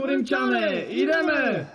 꾸림천의 이름을.